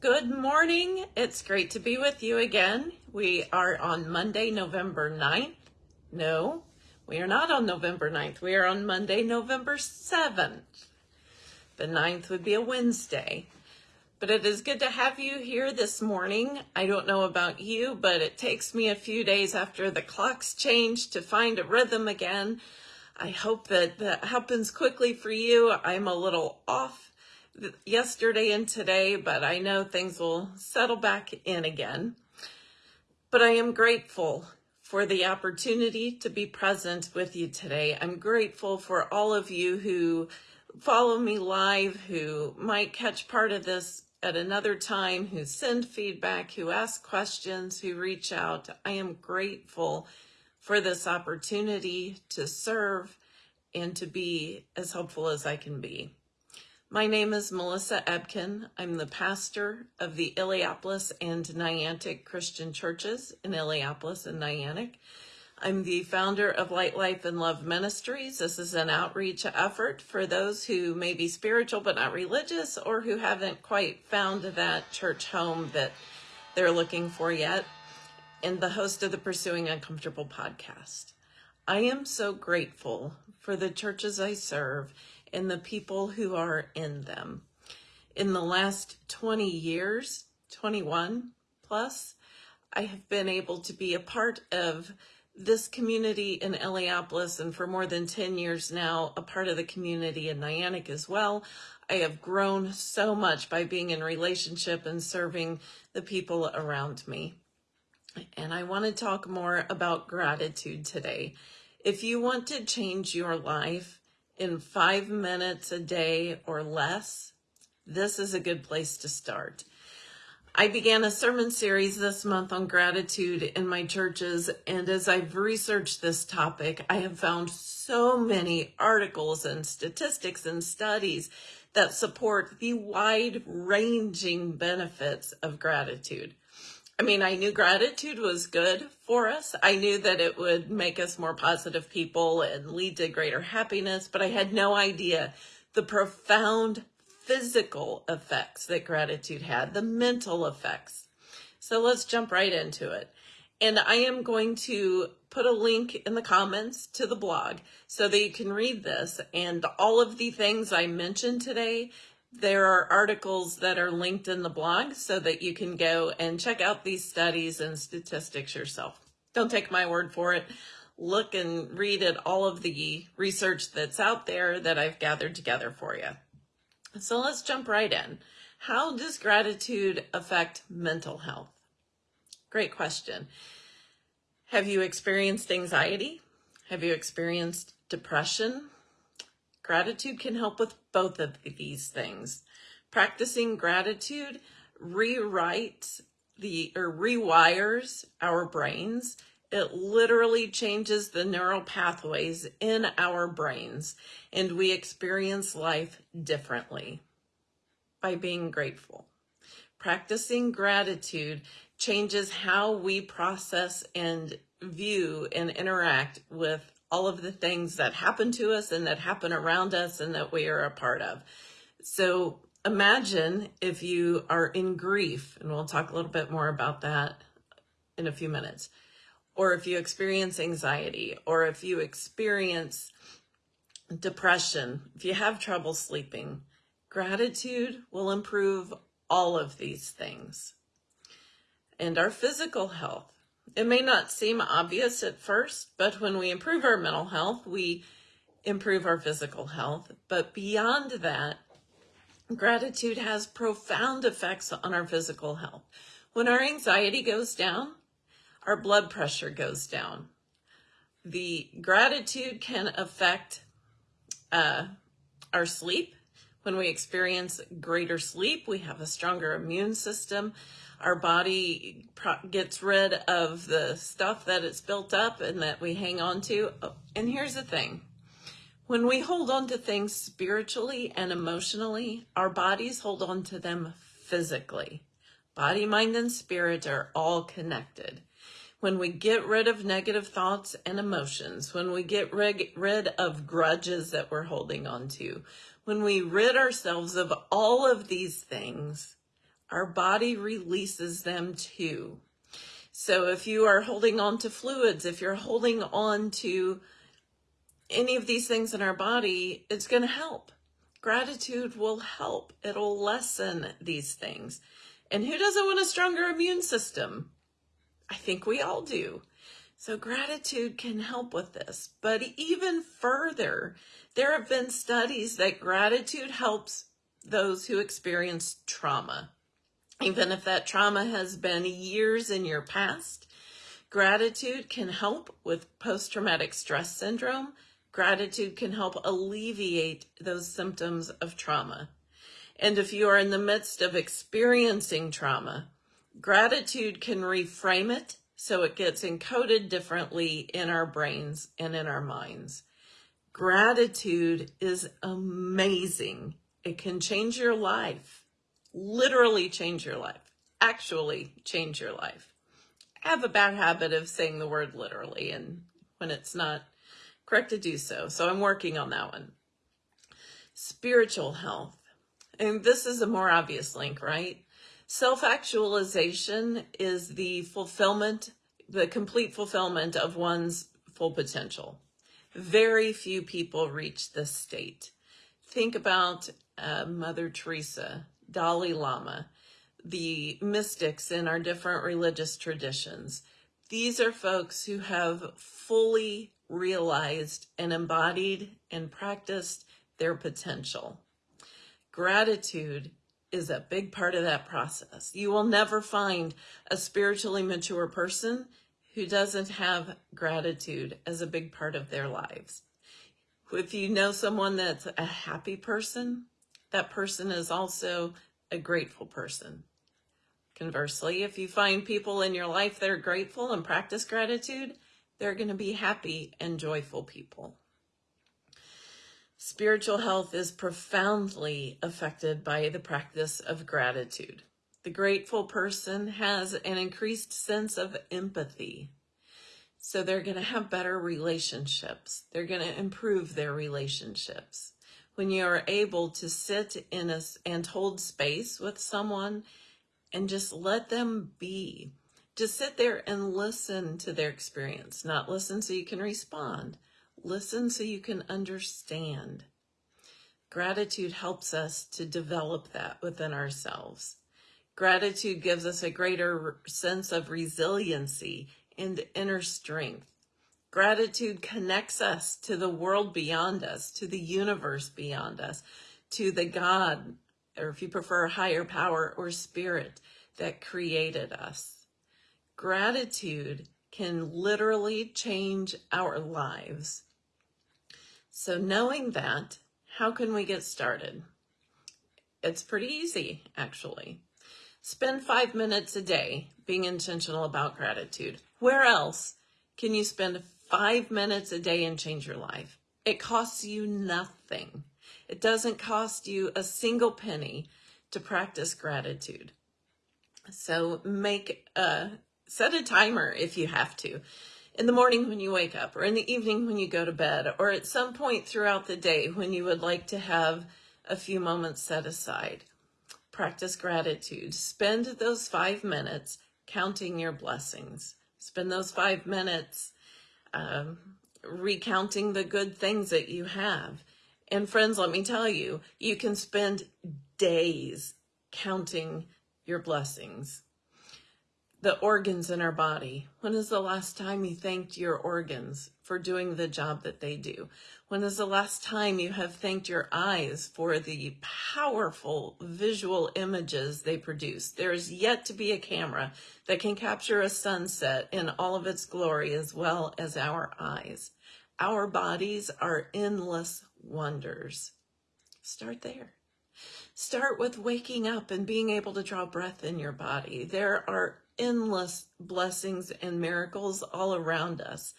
Good morning. It's great to be with you again. We are on Monday, November 9th. No, we are not on November 9th. We are on Monday, November 7th. The 9th would be a Wednesday. But it is good to have you here this morning. I don't know about you, but it takes me a few days after the clocks change to find a rhythm again. I hope that that happens quickly for you. I'm a little off yesterday and today, but I know things will settle back in again. But I am grateful for the opportunity to be present with you today. I'm grateful for all of you who follow me live, who might catch part of this at another time who send feedback, who ask questions, who reach out. I am grateful for this opportunity to serve and to be as helpful as I can be. My name is Melissa Ebken. I'm the pastor of the Illiopolis and Niantic Christian churches in Illiopolis and Niantic. I'm the founder of Light Life and Love Ministries. This is an outreach effort for those who may be spiritual but not religious or who haven't quite found that church home that they're looking for yet. And the host of the Pursuing Uncomfortable podcast. I am so grateful for the churches I serve and the people who are in them. In the last 20 years, 21 plus, I have been able to be a part of this community in Illiopolis and for more than 10 years now, a part of the community in Niantic as well. I have grown so much by being in relationship and serving the people around me. And I want to talk more about gratitude today. If you want to change your life in five minutes a day or less, this is a good place to start. I began a sermon series this month on gratitude in my churches, and as I've researched this topic, I have found so many articles and statistics and studies that support the wide-ranging benefits of gratitude. I mean, I knew gratitude was good for us. I knew that it would make us more positive people and lead to greater happiness, but I had no idea the profound physical effects that gratitude had, the mental effects. So let's jump right into it. And I am going to put a link in the comments to the blog so that you can read this and all of the things I mentioned today. There are articles that are linked in the blog so that you can go and check out these studies and statistics yourself. Don't take my word for it. Look and read at all of the research that's out there that I've gathered together for you. So let's jump right in. How does gratitude affect mental health? Great question. Have you experienced anxiety? Have you experienced depression? Gratitude can help with both of these things. Practicing gratitude rewrites the or rewires our brains. It literally changes the neural pathways in our brains and we experience life differently by being grateful. Practicing gratitude changes how we process and view and interact with all of the things that happen to us and that happen around us and that we are a part of. So imagine if you are in grief, and we'll talk a little bit more about that in a few minutes, or if you experience anxiety, or if you experience depression, if you have trouble sleeping, gratitude will improve all of these things. And our physical health. It may not seem obvious at first, but when we improve our mental health, we improve our physical health. But beyond that, gratitude has profound effects on our physical health. When our anxiety goes down, our blood pressure goes down. The gratitude can affect uh, our sleep. When we experience greater sleep, we have a stronger immune system. Our body gets rid of the stuff that it's built up and that we hang on to. And here's the thing. When we hold on to things spiritually and emotionally, our bodies hold on to them physically. Body, mind, and spirit are all connected when we get rid of negative thoughts and emotions, when we get rid of grudges that we're holding on to, when we rid ourselves of all of these things, our body releases them too. So if you are holding on to fluids, if you're holding on to any of these things in our body, it's going to help. Gratitude will help. It'll lessen these things. And who doesn't want a stronger immune system? I think we all do. So gratitude can help with this. But even further, there have been studies that gratitude helps those who experience trauma. Even if that trauma has been years in your past, gratitude can help with post-traumatic stress syndrome. Gratitude can help alleviate those symptoms of trauma. And if you are in the midst of experiencing trauma, gratitude can reframe it so it gets encoded differently in our brains and in our minds. Gratitude is amazing. It can change your life literally change your life, actually change your life. I have a bad habit of saying the word literally and when it's not correct to do so. So I'm working on that one. Spiritual health. And this is a more obvious link, right? Self-actualization is the fulfillment, the complete fulfillment of one's full potential. Very few people reach this state. Think about uh, Mother Teresa, Dalai Lama, the mystics in our different religious traditions. These are folks who have fully realized and embodied and practiced their potential. Gratitude is a big part of that process. You will never find a spiritually mature person who doesn't have gratitude as a big part of their lives. If you know someone that's a happy person, that person is also a grateful person. Conversely, if you find people in your life that are grateful and practice gratitude, they're going to be happy and joyful people. Spiritual health is profoundly affected by the practice of gratitude. The grateful person has an increased sense of empathy. So they're going to have better relationships. They're going to improve their relationships when you're able to sit in a, and hold space with someone and just let them be. Just sit there and listen to their experience, not listen so you can respond. Listen so you can understand. Gratitude helps us to develop that within ourselves. Gratitude gives us a greater sense of resiliency and inner strength. Gratitude connects us to the world beyond us, to the universe beyond us, to the God, or if you prefer, higher power or spirit that created us. Gratitude can literally change our lives. So knowing that, how can we get started? It's pretty easy, actually. Spend five minutes a day being intentional about gratitude. Where else can you spend five minutes a day and change your life. It costs you nothing. It doesn't cost you a single penny to practice gratitude. So make a, set a timer if you have to. In the morning when you wake up, or in the evening when you go to bed, or at some point throughout the day when you would like to have a few moments set aside. Practice gratitude. Spend those five minutes counting your blessings. Spend those five minutes um, recounting the good things that you have. And friends, let me tell you, you can spend days counting your blessings. The organs in our body. When is the last time you thanked your organs for doing the job that they do? When is the last time you have thanked your eyes for the powerful visual images they produce? There is yet to be a camera that can capture a sunset in all of its glory as well as our eyes. Our bodies are endless wonders. Start there. Start with waking up and being able to draw breath in your body. There are endless blessings and miracles all around us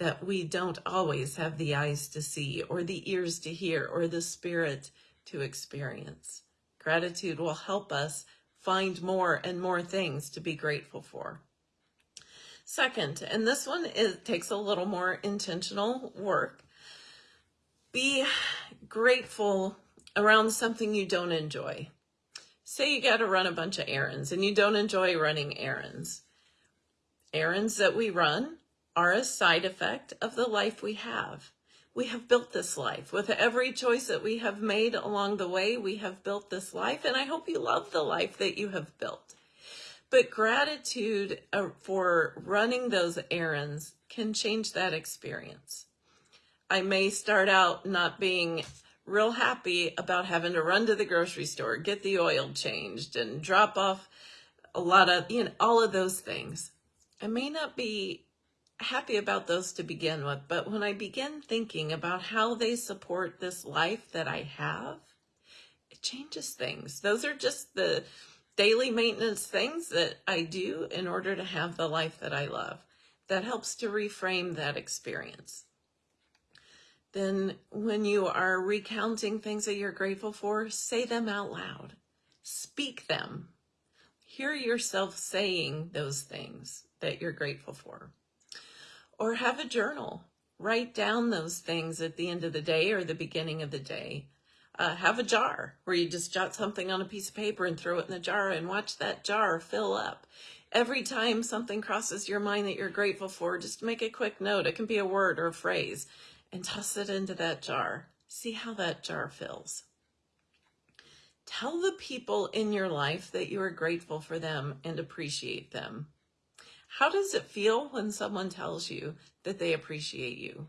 that we don't always have the eyes to see or the ears to hear or the spirit to experience. Gratitude will help us find more and more things to be grateful for. Second, and this one is, takes a little more intentional work, be grateful around something you don't enjoy. Say you got to run a bunch of errands and you don't enjoy running errands. Errands that we run are a side effect of the life we have. We have built this life. With every choice that we have made along the way, we have built this life, and I hope you love the life that you have built. But gratitude uh, for running those errands can change that experience. I may start out not being real happy about having to run to the grocery store, get the oil changed, and drop off a lot of, you know, all of those things. I may not be happy about those to begin with, but when I begin thinking about how they support this life that I have, it changes things. Those are just the daily maintenance things that I do in order to have the life that I love. That helps to reframe that experience. Then when you are recounting things that you're grateful for, say them out loud. Speak them. Hear yourself saying those things that you're grateful for. Or have a journal. Write down those things at the end of the day or the beginning of the day uh, have a jar where you just jot something on a piece of paper and throw it in the jar and watch that jar fill up. Every time something crosses your mind that you're grateful for, just make a quick note. It can be a word or a phrase and toss it into that jar. See how that jar fills. Tell the people in your life that you are grateful for them and appreciate them. How does it feel when someone tells you that they appreciate you?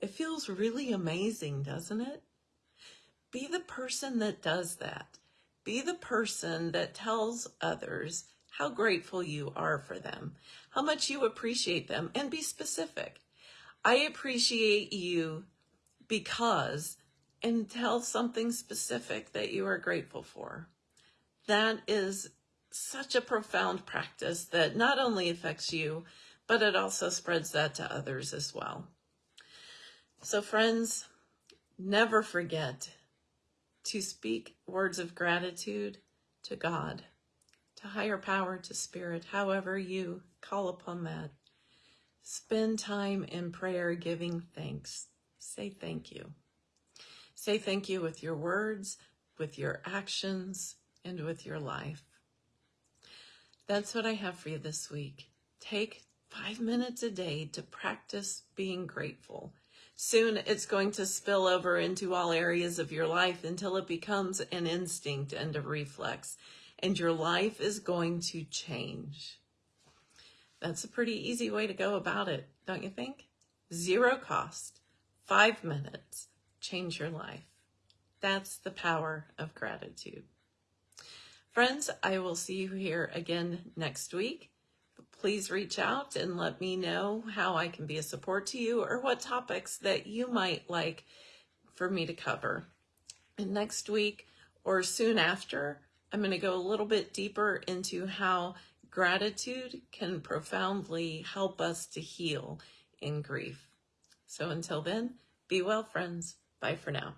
It feels really amazing, doesn't it? Be the person that does that. Be the person that tells others how grateful you are for them, how much you appreciate them, and be specific. I appreciate you because, and tell something specific that you are grateful for. That is such a profound practice that not only affects you, but it also spreads that to others as well. So friends, never forget to speak words of gratitude to God, to higher power, to spirit, however you call upon that. Spend time in prayer giving thanks. Say thank you. Say thank you with your words, with your actions, and with your life. That's what I have for you this week. Take five minutes a day to practice being grateful Soon it's going to spill over into all areas of your life until it becomes an instinct and a reflex, and your life is going to change. That's a pretty easy way to go about it, don't you think? Zero cost, five minutes, change your life. That's the power of gratitude. Friends, I will see you here again next week please reach out and let me know how I can be a support to you or what topics that you might like for me to cover. And next week or soon after, I'm going to go a little bit deeper into how gratitude can profoundly help us to heal in grief. So until then, be well, friends. Bye for now.